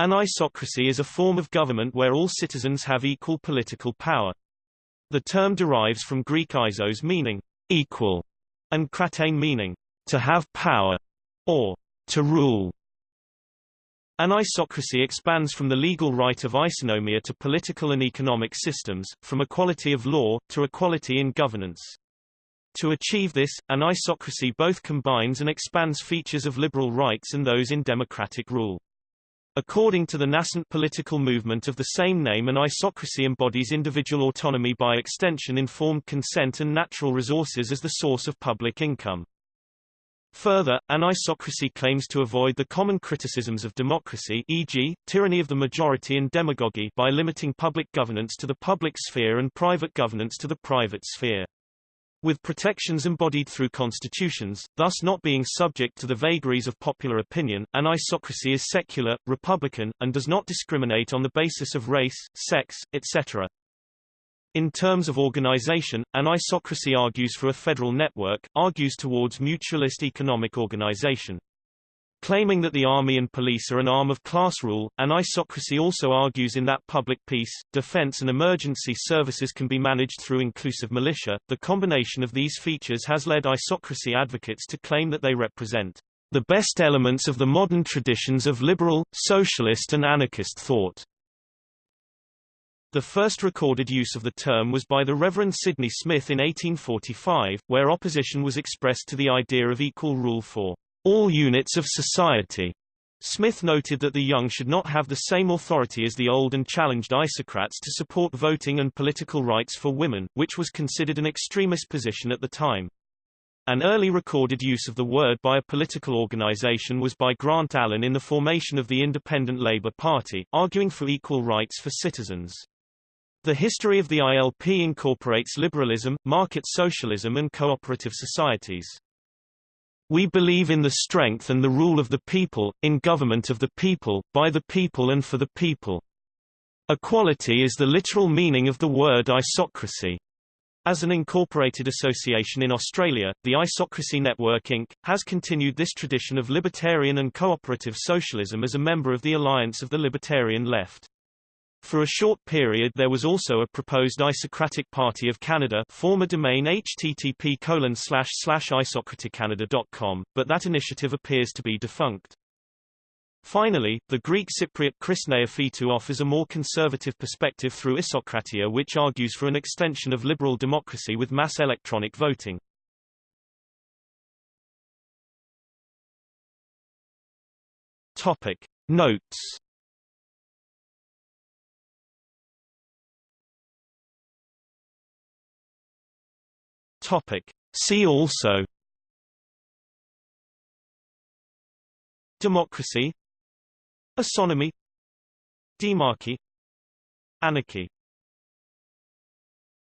Anisocracy is a form of government where all citizens have equal political power. The term derives from Greek isos meaning equal and kratein meaning to have power or to rule. An isocracy expands from the legal right of isonomia to political and economic systems, from equality of law, to equality in governance. To achieve this, an isocracy both combines and expands features of liberal rights and those in democratic rule. According to the nascent political movement of the same name an isocracy embodies individual autonomy by extension informed consent and natural resources as the source of public income. Further, an isocracy claims to avoid the common criticisms of democracy e.g., tyranny of the majority and demagogy by limiting public governance to the public sphere and private governance to the private sphere. With protections embodied through constitutions, thus not being subject to the vagaries of popular opinion, An isocracy is secular, republican, and does not discriminate on the basis of race, sex, etc. In terms of organization, an isocracy argues for a federal network, argues towards mutualist economic organization. Claiming that the army and police are an arm of class rule, An isocracy also argues in that public peace, defense and emergency services can be managed through inclusive militia. The combination of these features has led isocracy advocates to claim that they represent the best elements of the modern traditions of liberal, socialist and anarchist thought. The first recorded use of the term was by the Reverend Sydney Smith in 1845, where opposition was expressed to the idea of equal rule for all units of society. Smith noted that the young should not have the same authority as the old and challenged isocrats to support voting and political rights for women, which was considered an extremist position at the time. An early recorded use of the word by a political organization was by Grant Allen in the formation of the Independent Labour Party, arguing for equal rights for citizens. The history of the ILP incorporates liberalism, market socialism and cooperative societies. We believe in the strength and the rule of the people, in government of the people, by the people and for the people. Equality is the literal meaning of the word isocracy. As an incorporated association in Australia, the Isocracy Network Inc. has continued this tradition of libertarian and cooperative socialism as a member of the Alliance of the Libertarian Left. For a short period there was also a proposed Isocratic Party of Canada former domain http isocraticcanada.com, but that initiative appears to be defunct. Finally, the Greek Cypriot Chris Neophytou offers a more conservative perspective through Isocratia which argues for an extension of liberal democracy with mass electronic voting. Topic. Notes Topic. See also. Democracy. Isonomy Demarchy. Anarchy